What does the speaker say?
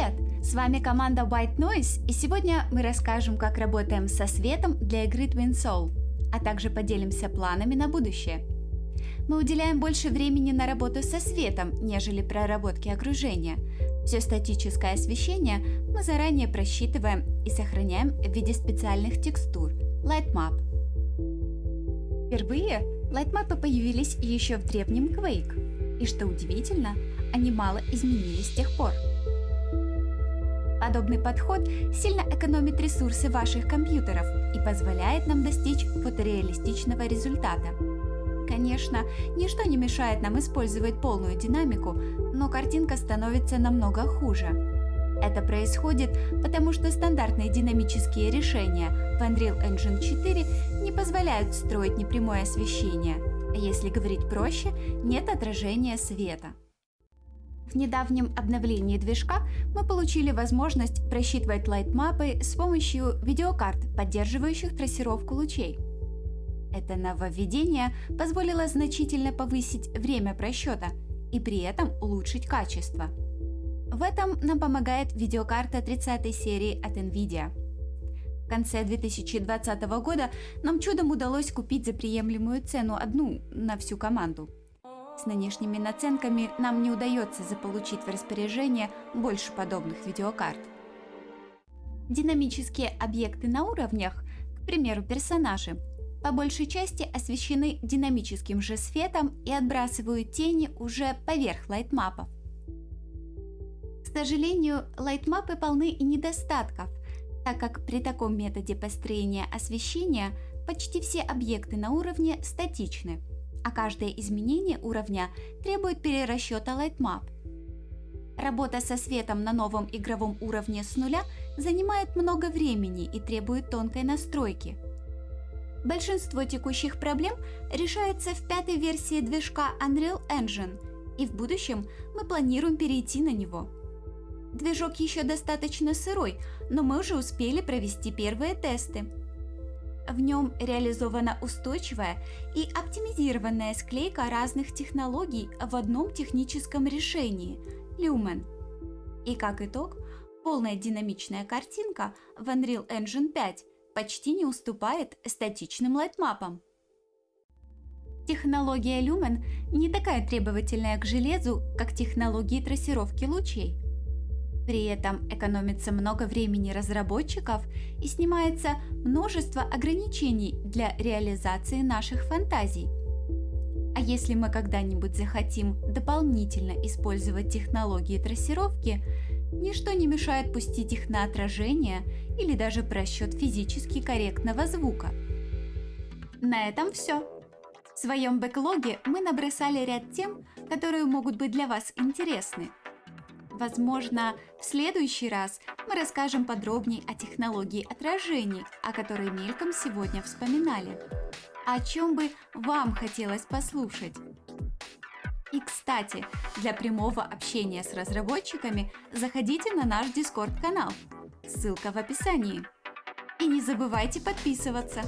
Привет! С вами команда White Noise, и сегодня мы расскажем, как работаем со светом для игры Twin Soul, а также поделимся планами на будущее. Мы уделяем больше времени на работу со светом, нежели проработки окружения. Все статическое освещение мы заранее просчитываем и сохраняем в виде специальных текстур – Lightmap. Впервые лайтмапы появились еще в древнем Quake, и что удивительно, они мало изменились с тех пор. Подобный подход сильно экономит ресурсы ваших компьютеров и позволяет нам достичь фотореалистичного результата. Конечно, ничто не мешает нам использовать полную динамику, но картинка становится намного хуже. Это происходит потому, что стандартные динамические решения в Unreal Engine 4 не позволяют строить непрямое освещение, а если говорить проще, нет отражения света. В недавнем обновлении движка мы получили возможность просчитывать лайтмапы с помощью видеокарт, поддерживающих трассировку лучей. Это нововведение позволило значительно повысить время просчета и при этом улучшить качество. В этом нам помогает видеокарта 30 серии от NVIDIA. В конце 2020 года нам чудом удалось купить за приемлемую цену одну на всю команду – с нынешними наценками нам не удается заполучить в распоряжение больше подобных видеокарт. Динамические объекты на уровнях, к примеру персонажи, по большей части освещены динамическим же светом и отбрасывают тени уже поверх лайтмапов. К сожалению, лайтмапы полны и недостатков, так как при таком методе построения освещения почти все объекты на уровне статичны – а каждое изменение уровня требует перерасчета Lightmap. Работа со светом на новом игровом уровне с нуля занимает много времени и требует тонкой настройки. Большинство текущих проблем решается в пятой версии движка Unreal Engine, и в будущем мы планируем перейти на него. Движок еще достаточно сырой, но мы уже успели провести первые тесты. В нем реализована устойчивая и оптимизированная склейка разных технологий в одном техническом решении – Lumen. И как итог, полная динамичная картинка в Unreal Engine 5 почти не уступает статичным lightmap ам. Технология Lumen не такая требовательная к железу, как технологии трассировки лучей – при этом экономится много времени разработчиков и снимается множество ограничений для реализации наших фантазий. А если мы когда-нибудь захотим дополнительно использовать технологии трассировки, ничто не мешает пустить их на отражение или даже просчет физически корректного звука. На этом все. В своем бэклоге мы набросали ряд тем, которые могут быть для вас интересны – Возможно, в следующий раз мы расскажем подробнее о технологии отражений, о которой мельком сегодня вспоминали. О чем бы вам хотелось послушать? И, кстати, для прямого общения с разработчиками заходите на наш Discord-канал. Ссылка в описании. И не забывайте подписываться.